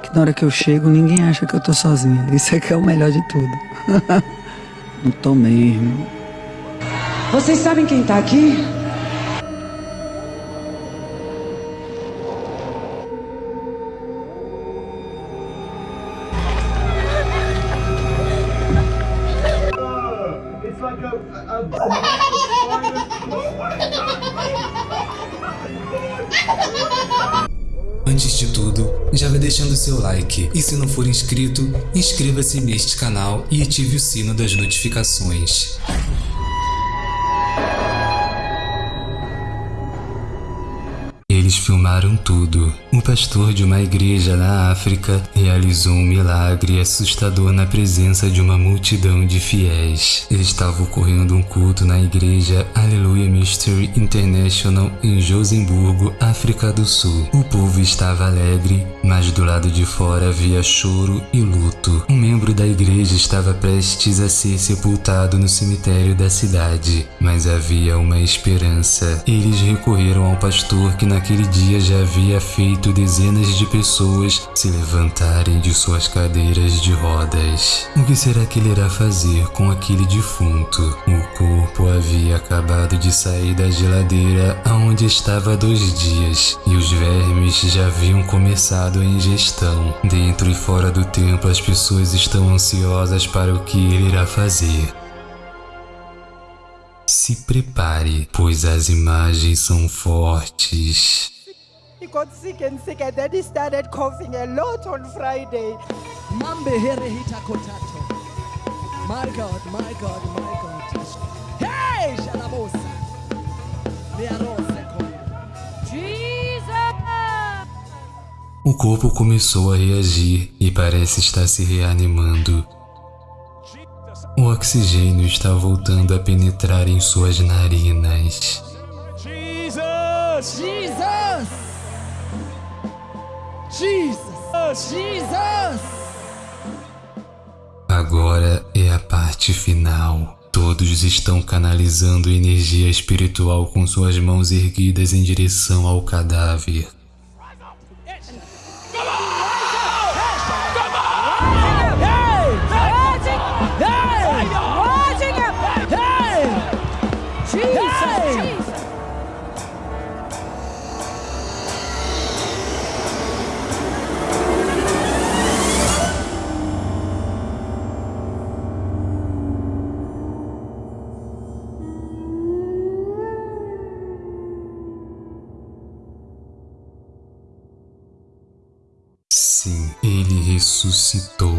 Que na hora que eu chego, ninguém acha que eu tô sozinha. Isso aqui é o melhor de tudo. Não tô mesmo. Vocês sabem quem tá aqui? Antes de tudo, já vai deixando seu like e se não for inscrito, inscreva-se neste canal e ative o sino das notificações. Filmaram tudo. O pastor de uma igreja na África realizou um milagre assustador na presença de uma multidão de fiéis. Estava ocorrendo um culto na igreja Hallelujah Mystery International em Josemburgo, África do Sul. O povo estava alegre, mas do lado de fora havia choro e luto. Um membro da igreja estava prestes a ser sepultado no cemitério da cidade, mas havia uma esperança. Eles recorreram ao pastor que naquele dia já havia feito dezenas de pessoas se levantarem de suas cadeiras de rodas. O que será que ele irá fazer com aquele defunto? O corpo havia acabado de sair da geladeira aonde estava há dois dias e os vermes já haviam começado a ingestão. Dentro e fora do templo as pessoas estão ansiosas para o que ele irá fazer. Se prepare, pois as imagens são fortes. He got sick and sick, and then he started coughing a lot on Friday. My God, my God, my God. Hey, Shalabosa. O corpo começou a reagir e parece estar se reanimando. O oxigênio está voltando a penetrar em suas narinas. Jesus! Jesus! Jesus! Jesus! Agora é a parte final. Todos estão canalizando energia espiritual com suas mãos erguidas em direção ao cadáver. Sim, ele ressuscitou.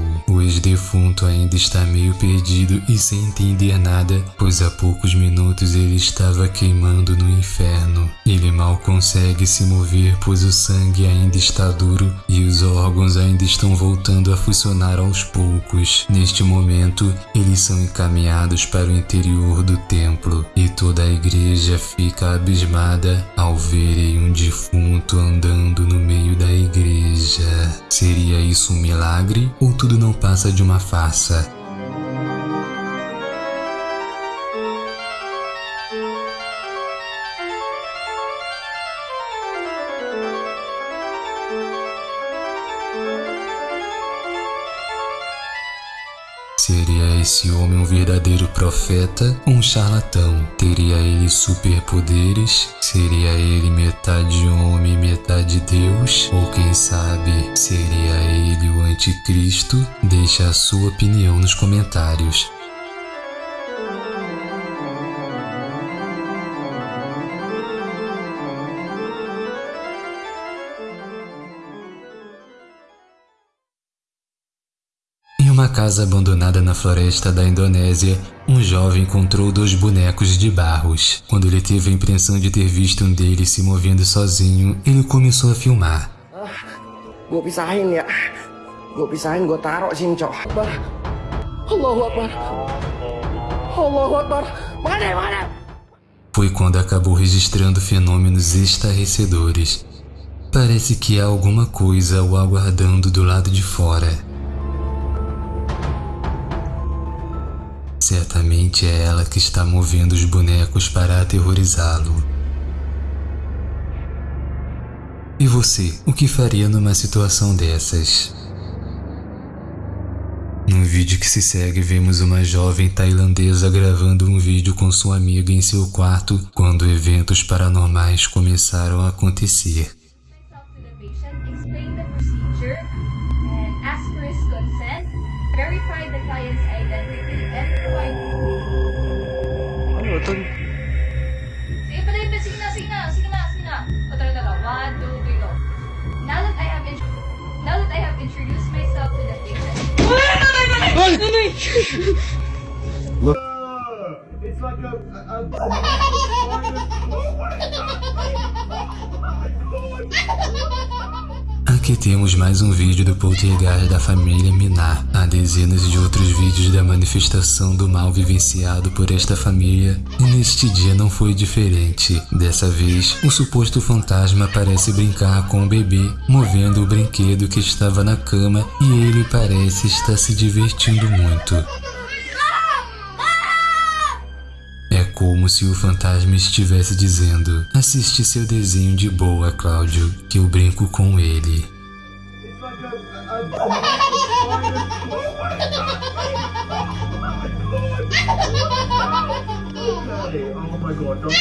O ex-defunto ainda está meio perdido e sem entender nada, pois há poucos minutos ele estava queimando no inferno. Ele mal consegue se mover, pois o sangue ainda está duro e os órgãos ainda estão voltando a funcionar aos poucos. Neste momento, eles são encaminhados para o interior do templo e toda a igreja fica abismada ao verem um defunto andando no meio da igreja. Seria isso um milagre ou tudo não passa de uma farsa? Seria esse homem um verdadeiro profeta ou um charlatão? Teria ele superpoderes? Seria ele metade homem, metade Deus? Ou quem sabe, seria ele o anticristo? Deixe a sua opinião nos comentários. Casa abandonada na floresta da Indonésia, um jovem encontrou dois bonecos de barros. Quando ele teve a impressão de ter visto um deles se movendo sozinho, ele começou a filmar. Gue pisahin ya. Gue pisahin, gue taruh sini, cok. Akbar. Allahu Akbar. Allahu Akbar. Mana, mana? Foi quando acabou registrando fenômenos estarrecedores. Parece que há alguma coisa o aguardando do lado de fora. Certamente é ela que está movendo os bonecos para aterrorizá-lo. E você, o que faria numa situação dessas? No vídeo que se segue, vemos uma jovem tailandesa gravando um vídeo com sua amiga em seu quarto quando eventos paranormais começaram a acontecer. Sige pa. Rin, sige na, sige na, sige na, sige na. O, tara, tara. One, two, three, go. Now that I have, int- now that I have introduced myself to the patient, Aqui temos mais um vídeo do poltergeist da família Minar. Há dezenas de outros vídeos da manifestação do mal vivenciado por esta família e neste dia não foi diferente. Dessa vez, o suposto fantasma parece brincar com o bebê, movendo o brinquedo que estava na cama e ele parece estar se divertindo muito. Como se o fantasma estivesse dizendo: Assiste seu desenho de boa, Cláudio, que eu brinco com ele. Oh my god, don't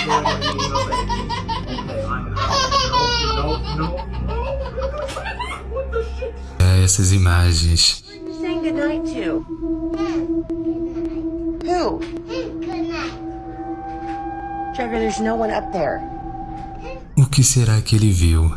O que será que ele viu?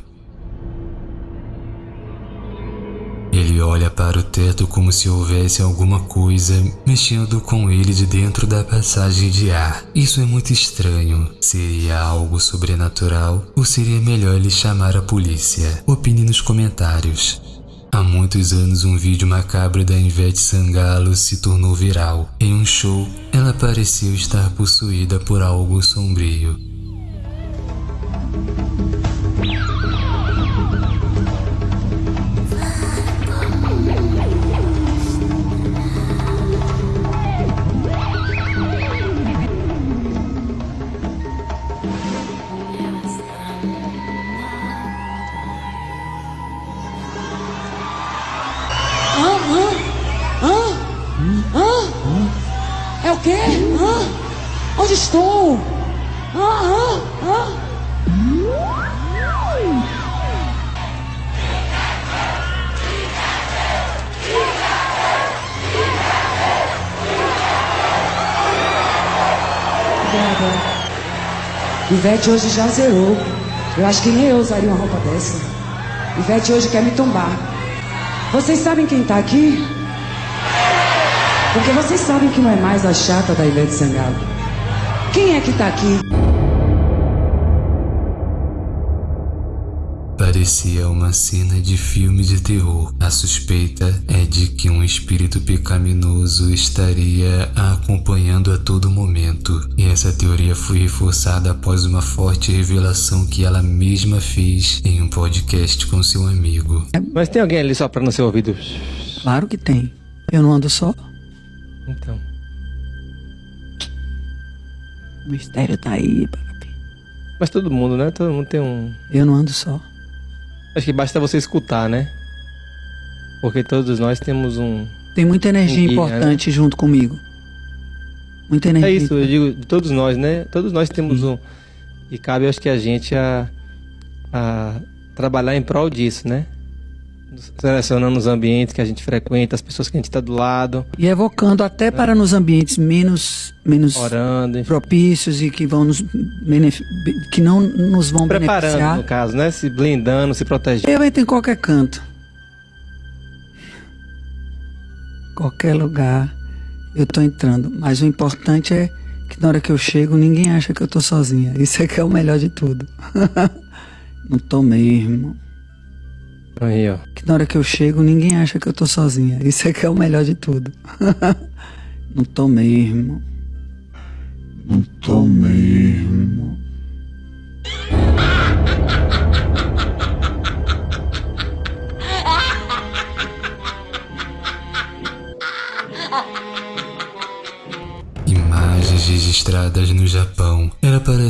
Ele olha para o teto como se houvesse alguma coisa mexendo com ele de dentro da passagem de ar. Isso é muito estranho. Seria algo sobrenatural ou seria melhor ele chamar a polícia? Opine nos comentários. Há muitos anos, um vídeo macabro da Ivete Sangalo se tornou viral. Em um show, ela pareceu estar possuída por algo sombrio. Quê? Hã? Onde estou? Hã? Hã? Obrigada. Ivete hoje já zerou. Eu acho que nem eu usaria uma roupa dessa. Ivete hoje quer me tombar. Vocês sabem quem tá aqui? Porque vocês sabem que não é mais a chata da Ivete Sangalo. Quem é que tá aqui? Parecia uma cena de filme de terror. A suspeita é de que um espírito pecaminoso estaria a acompanhando a todo momento. E essa teoria foi reforçada após uma forte revelação que ela mesma fez em um podcast com seu amigo. Mas tem alguém ali só pra no seu ouvido? Claro que tem. Eu não ando só. Então. O mistério tá aí, papi. Mas todo mundo, né? Todo mundo tem um. Eu não ando só. Acho que basta você escutar, né? Porque todos nós temos um. Tem muita energia Um guia, importante junto comigo. Muita energia. É isso, eu digo de todos nós, né? Todos nós temos um. E cabe, acho que a gente a, a trabalhar em prol disso, né? Selecionando os ambientes que a gente frequenta, as pessoas que a gente está do lado, E evocando até para nos ambientes menos, menos orando, propícios e que vão nos que não nos vão preparando, beneficiar. no caso, né? Se blindando, se protegendo. Eu entro em qualquer canto. Qualquer lugar eu tô entrando. Mas o importante é que na hora que eu chego ninguém acha que eu tô sozinha. Isso é que é o melhor de tudo. Não tô mesmo. Aí, ó. Que na hora que eu chego ninguém acha que eu tô sozinha. Isso é que é o melhor de tudo. Não tô mesmo. Não tô mesmo. Imagens registradas no Japão.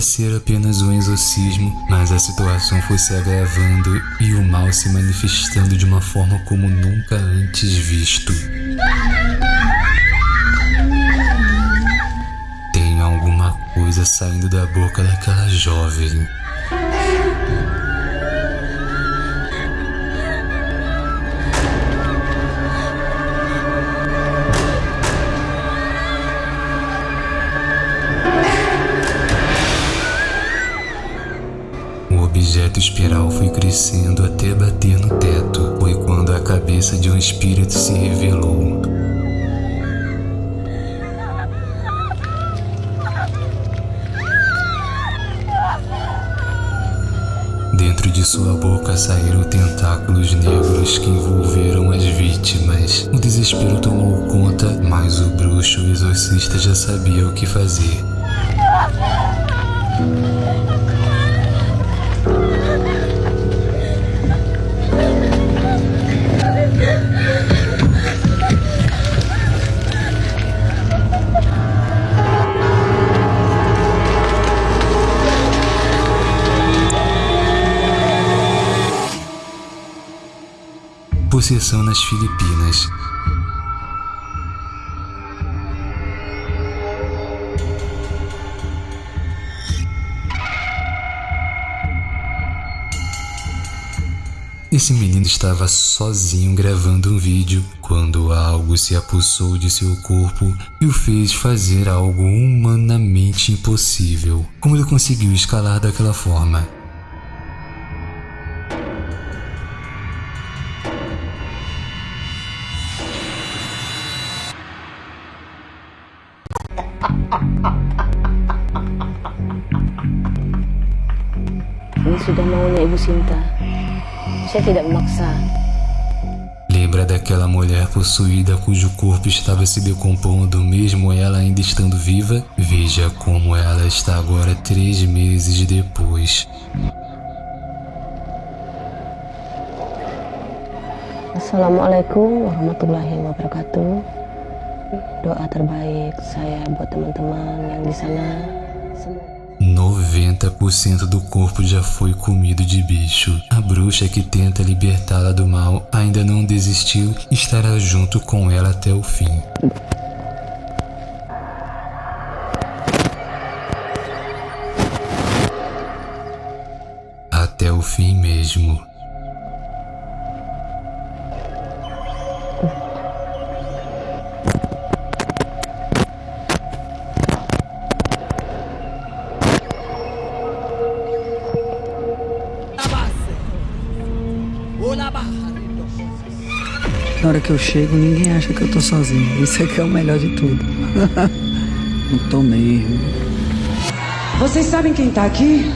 Ser apenas um exorcismo, mas a situação foi se agravando e o mal se manifestando de uma forma como nunca antes visto. Tem alguma coisa saindo da boca daquela jovem. Objeto espiral foi crescendo até bater no teto. Foi quando a cabeça de um espírito se revelou. Dentro de sua boca saíram tentáculos negros que envolveram as vítimas. O desespero tomou conta, mas o bruxo o exorcista já sabia o que fazer. Possessão nas Filipinas. Esse menino estava sozinho gravando um vídeo quando algo se apossou de seu corpo e o fez fazer algo humanamente impossível. Como ele conseguiu escalar daquela forma? Sudah maunya Ibu Sinta. Saya tidak memaksa. Lembra daquela mulher possuída cujo corpo estava se decompondo, mesmo ela ainda estando viva? Veja como ela está agora três meses depois. Assalamualaikum warahmatullahi wabarakatuh. Doa terbaik saya buat teman-teman yang di sana. Semua 90% do corpo já foi comido de bicho. A bruxa que tenta libertá-la do mal ainda não desistiu e estará junto com ela até o fim. Até o fim mesmo. Que eu chego, ninguém acha que eu tô sozinho. Isso é que é o melhor de tudo. Não tô mesmo. Vocês sabem quem tá aqui?